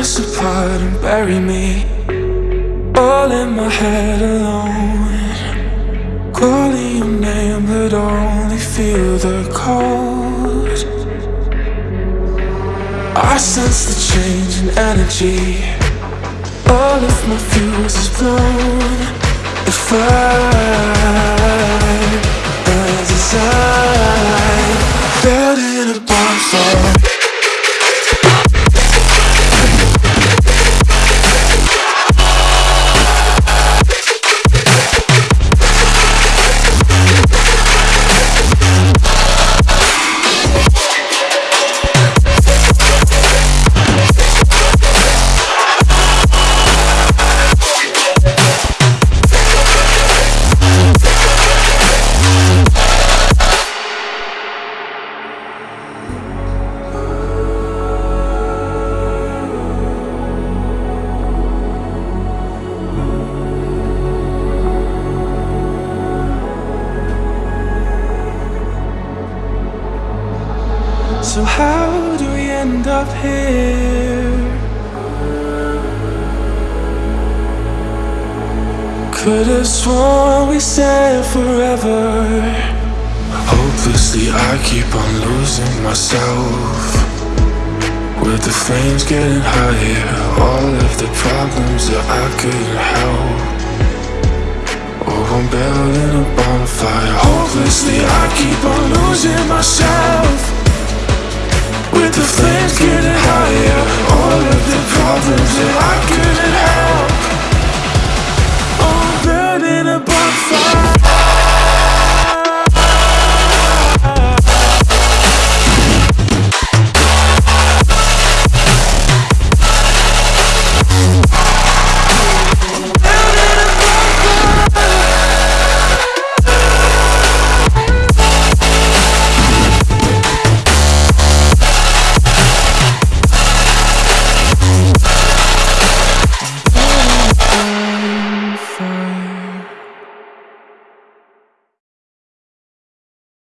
us apart and bury me. All in my head alone. Calling your name but only feel the cold. I sense the change in energy. All of my fuse is blown So how do we end up here? Could have sworn we said forever. Hopelessly I keep on losing myself. With the flames getting higher All of the problems that I couldn't help. Oh, I'm building a bonfire. Hopelessly I